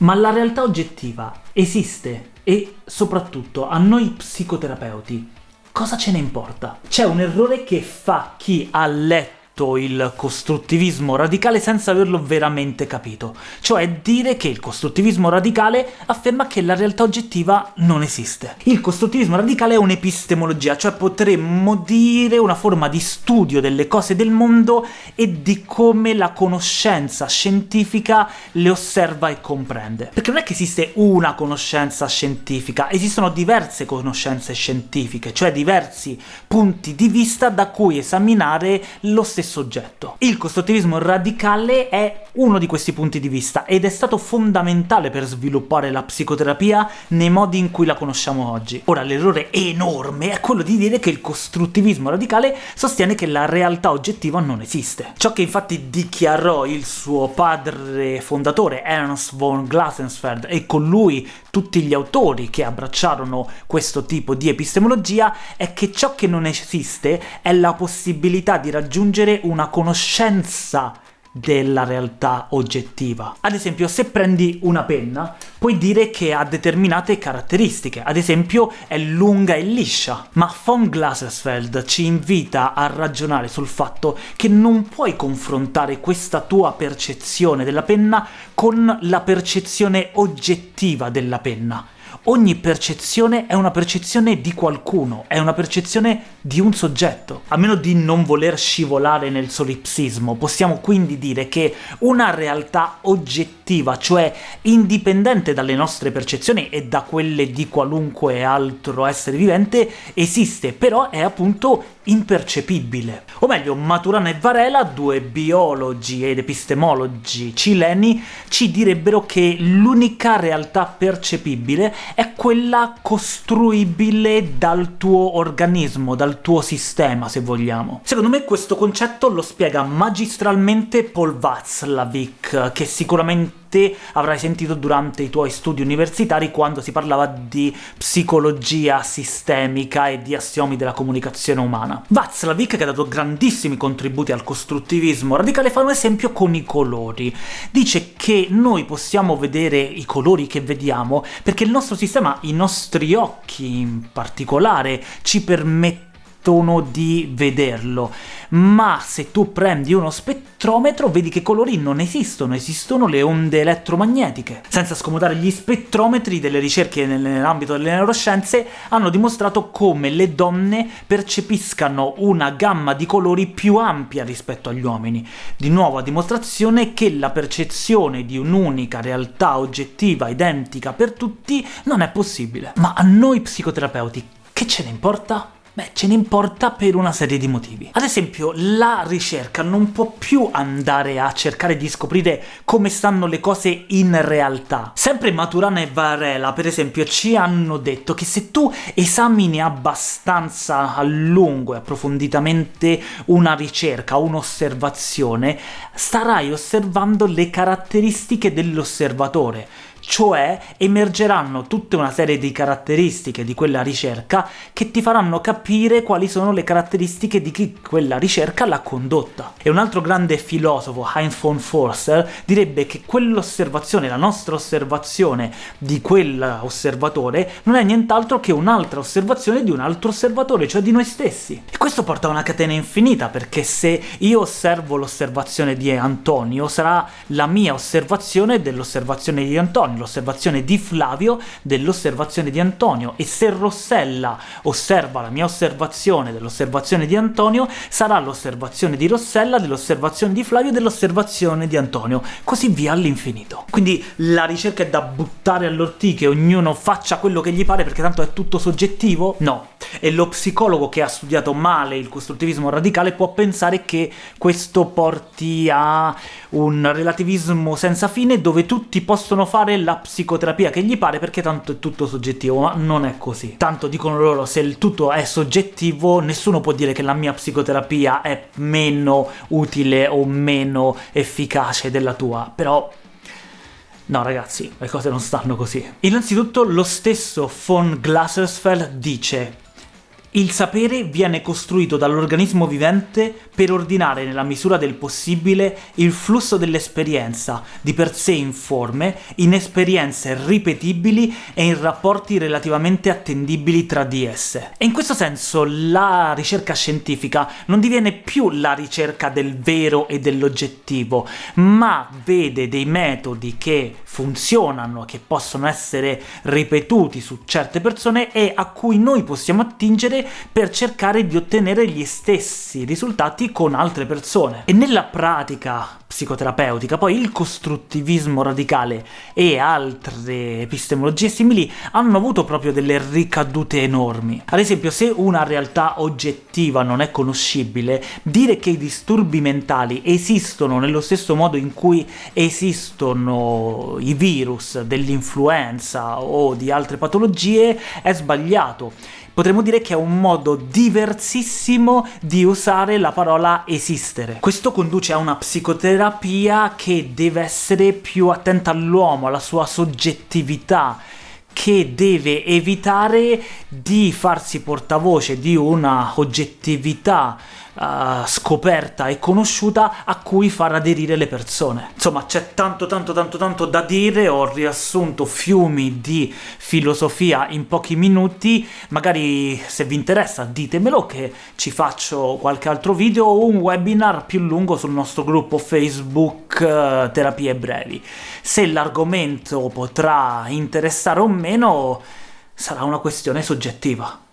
Ma la realtà oggettiva esiste e soprattutto a noi psicoterapeuti cosa ce ne importa? C'è un errore che fa chi ha letto il costruttivismo radicale senza averlo veramente capito, cioè dire che il costruttivismo radicale afferma che la realtà oggettiva non esiste. Il costruttivismo radicale è un'epistemologia, cioè potremmo dire una forma di studio delle cose del mondo e di come la conoscenza scientifica le osserva e comprende. Perché non è che esiste una conoscenza scientifica, esistono diverse conoscenze scientifiche, cioè diversi punti di vista da cui esaminare lo stesso stesso oggetto. Il costruttivismo radicale è uno di questi punti di vista, ed è stato fondamentale per sviluppare la psicoterapia nei modi in cui la conosciamo oggi. Ora, l'errore enorme è quello di dire che il costruttivismo radicale sostiene che la realtà oggettiva non esiste. Ciò che infatti dichiarò il suo padre fondatore, Ernst von Glassensfeld, e con lui tutti gli autori che abbracciarono questo tipo di epistemologia, è che ciò che non esiste è la possibilità di raggiungere una conoscenza della realtà oggettiva. Ad esempio, se prendi una penna, puoi dire che ha determinate caratteristiche, ad esempio è lunga e liscia, ma von Glasersfeld ci invita a ragionare sul fatto che non puoi confrontare questa tua percezione della penna con la percezione oggettiva della penna, Ogni percezione è una percezione di qualcuno, è una percezione di un soggetto. A meno di non voler scivolare nel solipsismo, possiamo quindi dire che una realtà oggettiva, cioè indipendente dalle nostre percezioni e da quelle di qualunque altro essere vivente, esiste, però è appunto impercepibile. O meglio, Maturana e Varela, due biologi ed epistemologi cileni, ci direbbero che l'unica realtà percepibile è quella costruibile dal tuo organismo, dal tuo sistema, se vogliamo. Secondo me questo concetto lo spiega magistralmente Paul Václavic, che sicuramente te avrai sentito durante i tuoi studi universitari quando si parlava di psicologia sistemica e di assiomi della comunicazione umana. Václavic, che ha dato grandissimi contributi al costruttivismo radicale, fa un esempio con i colori. Dice che noi possiamo vedere i colori che vediamo perché il nostro sistema, i nostri occhi in particolare, ci permettono di vederlo, ma se tu prendi uno spettrometro vedi che colori non esistono, esistono le onde elettromagnetiche. Senza scomodare gli spettrometri, delle ricerche nell'ambito delle neuroscienze hanno dimostrato come le donne percepiscano una gamma di colori più ampia rispetto agli uomini. Di nuovo a dimostrazione che la percezione di un'unica realtà oggettiva identica per tutti non è possibile. Ma a noi psicoterapeuti che ce ne importa? Beh, ce ne importa per una serie di motivi. Ad esempio, la ricerca non può più andare a cercare di scoprire come stanno le cose in realtà. Sempre Maturana e Varela, per esempio, ci hanno detto che se tu esamini abbastanza a lungo e approfonditamente una ricerca, un'osservazione, starai osservando le caratteristiche dell'osservatore, cioè emergeranno tutta una serie di caratteristiche di quella ricerca che ti faranno capire quali sono le caratteristiche di chi quella ricerca l'ha condotta. E un altro grande filosofo, Heinz von Forster, direbbe che quell'osservazione, la nostra osservazione di quell'osservatore, non è nient'altro che un'altra osservazione di un altro osservatore, cioè di noi stessi. E questo porta a una catena infinita, perché se io osservo l'osservazione di Antonio, sarà la mia osservazione dell'osservazione di Antonio, L'osservazione di Flavio dell'osservazione di Antonio, e se Rossella osserva la mia osservazione dell'osservazione di Antonio, sarà l'osservazione di Rossella dell'osservazione di Flavio dell'osservazione di Antonio, così via all'infinito. Quindi la ricerca è da buttare all'ortiche, ognuno faccia quello che gli pare perché tanto è tutto soggettivo? No. E lo psicologo che ha studiato male il costruttivismo radicale può pensare che questo porti a un relativismo senza fine dove tutti possono fare la psicoterapia che gli pare perché tanto è tutto soggettivo, ma non è così. Tanto dicono loro, se il tutto è soggettivo, nessuno può dire che la mia psicoterapia è meno utile o meno efficace della tua, però... No ragazzi, le cose non stanno così. Innanzitutto lo stesso von Glasersfeld dice Il sapere viene costruito dall'organismo vivente per ordinare nella misura del possibile il flusso dell'esperienza, di per sé informe, in esperienze ripetibili e in rapporti relativamente attendibili tra di esse. E in questo senso la ricerca scientifica non diviene più la ricerca del vero e dell'oggettivo, ma vede dei metodi che funzionano, che possono essere ripetuti su certe persone e a cui noi possiamo attingere per cercare di ottenere gli stessi risultati con altre persone. E nella pratica psicoterapeutica poi il costruttivismo radicale e altre epistemologie simili hanno avuto proprio delle ricadute enormi. Ad esempio, se una realtà oggettiva non è conoscibile, dire che i disturbi mentali esistono nello stesso modo in cui esistono i virus dell'influenza o di altre patologie è sbagliato potremmo dire che è un modo diversissimo di usare la parola esistere. Questo conduce a una psicoterapia che deve essere più attenta all'uomo, alla sua soggettività, che deve evitare di farsi portavoce di una oggettività scoperta e conosciuta a cui far aderire le persone. Insomma, c'è tanto tanto tanto tanto da dire, ho riassunto fiumi di filosofia in pochi minuti, magari se vi interessa ditemelo che ci faccio qualche altro video o un webinar più lungo sul nostro gruppo Facebook uh, Terapie Brevi. Se l'argomento potrà interessare o meno sarà una questione soggettiva.